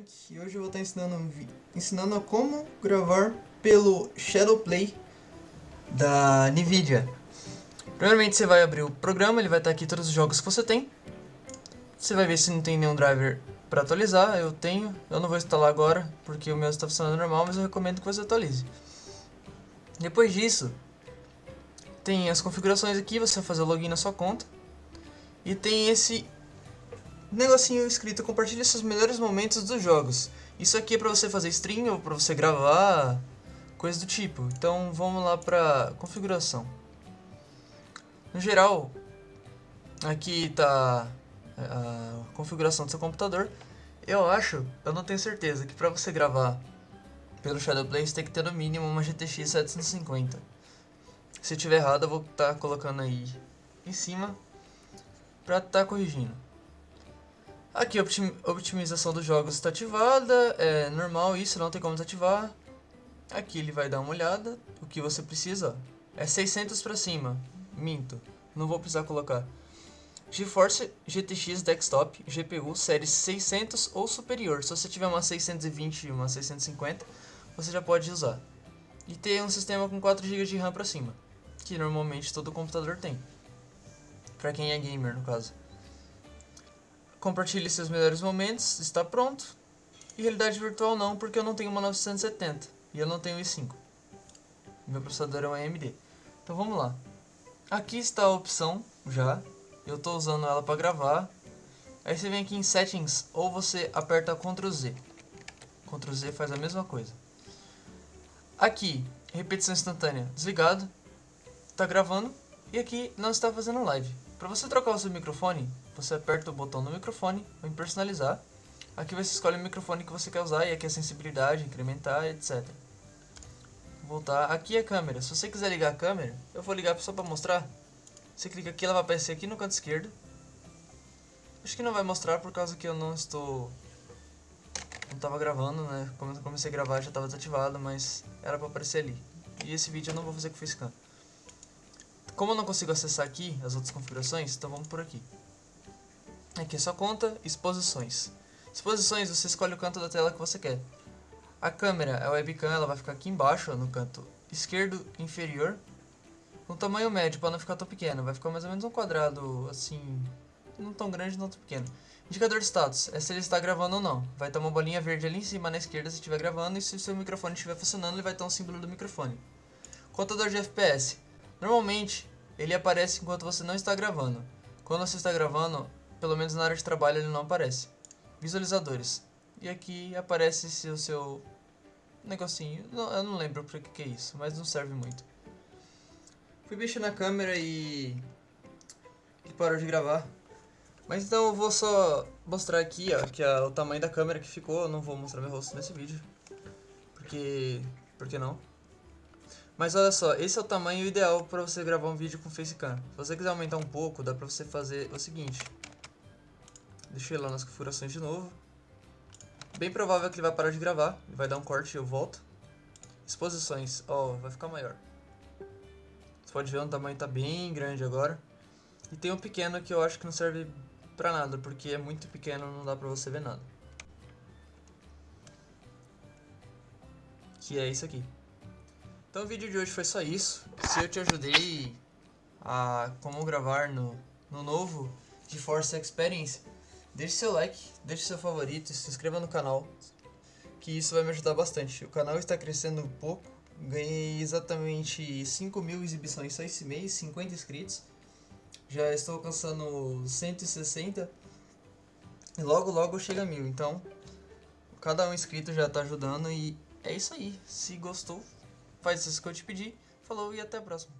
Frank e hoje eu vou estar ensinando, ensinando a como gravar pelo Shadowplay da Nvidia. Primeiramente você vai abrir o programa, ele vai estar aqui todos os jogos que você tem. Você vai ver se não tem nenhum driver para atualizar, eu tenho. Eu não vou instalar agora porque o meu está funcionando normal, mas eu recomendo que você atualize. Depois disso, tem as configurações aqui, você vai fazer o login na sua conta. E tem esse negocinho escrito compartilhe seus melhores momentos dos jogos. Isso aqui é pra você fazer stream ou pra você gravar, coisa do tipo. Então vamos lá pra configuração. No geral, aqui tá a configuração do seu computador. Eu acho, eu não tenho certeza, que pra você gravar pelo Shadowplay você tem que ter no mínimo uma GTX 750. Se tiver errado eu vou estar colocando aí em cima pra estar corrigindo. Aqui optimização dos jogos está ativada, é normal isso, não tem como desativar. Aqui ele vai dar uma olhada, o que você precisa ó, é 600 para cima, minto, não vou precisar colocar. GeForce GTX Desktop GPU série 600 ou superior, se você tiver uma 620 e uma 650, você já pode usar. E ter um sistema com 4 GB de RAM para cima, que normalmente todo computador tem. Para quem é gamer no caso. Compartilhe seus melhores momentos, está pronto. E realidade virtual não, porque eu não tenho uma 970 e eu não tenho i5. Meu processador é um AMD. Então vamos lá. Aqui está a opção já. Eu estou usando ela para gravar. Aí você vem aqui em Settings ou você aperta Ctrl Z. Ctrl Z faz a mesma coisa. Aqui, repetição instantânea desligado. Está gravando. E aqui não está fazendo live. Para você trocar o seu microfone, você aperta o botão no microfone, em personalizar. Aqui você escolhe o microfone que você quer usar e aqui a sensibilidade, incrementar, etc. Voltar. Aqui a câmera. Se você quiser ligar a câmera, eu vou ligar só para mostrar. Você clica aqui, ela vai aparecer aqui no canto esquerdo. Acho que não vai mostrar por causa que eu não estou... Não estava gravando, né? Quando eu comecei a gravar já estava desativado, mas era para aparecer ali. E esse vídeo eu não vou fazer com facecam. Como eu não consigo acessar aqui as outras configurações, então vamos por aqui. Aqui é sua conta, exposições. Exposições, você escolhe o canto da tela que você quer. A câmera, a webcam, ela vai ficar aqui embaixo, no canto esquerdo inferior. Com tamanho médio, para não ficar tão pequeno. Vai ficar mais ou menos um quadrado, assim, não tão grande, não tão pequeno. Indicador de status, é se ele está gravando ou não. Vai ter uma bolinha verde ali em cima na esquerda se estiver gravando e se o seu microfone estiver funcionando, ele vai ter um símbolo do microfone. Contador de FPS. Normalmente, ele aparece enquanto você não está gravando. Quando você está gravando, pelo menos na área de trabalho ele não aparece. Visualizadores. E aqui aparece o seu negocinho. Eu não lembro pra que, é isso, mas não serve muito. Fui mexer na câmera e. e parou de gravar. Mas então eu vou só mostrar aqui, ó, que o tamanho da câmera que ficou. Eu não vou mostrar meu rosto nesse vídeo. Porque. Por que não? Mas olha só, esse é o tamanho ideal para você gravar um vídeo com facecam. Se você quiser aumentar um pouco, dá pra você fazer o seguinte. Deixa eu ir lá nas configurações de novo. Bem provável que ele vai parar de gravar. Ele vai dar um corte e eu volto. Exposições. Ó, oh, vai ficar maior. Você pode ver o tamanho tá bem grande agora. E tem um pequeno que eu acho que não serve pra nada, porque é muito pequeno, não dá pra você ver nada. Que é isso aqui. Então o vídeo de hoje foi só isso. Se eu te ajudei a como gravar no, no novo GeForce Experience, deixe seu like, deixe seu favorito e se inscreva no canal, que isso vai me ajudar bastante. O canal está crescendo um pouco, ganhei exatamente 5 mil exibições só esse mês, 50 inscritos. Já estou alcançando 160 e logo logo chega a mil, então cada um inscrito já está ajudando e é isso aí. Se gostou, faz isso que eu te pedi. Falou e até a próxima.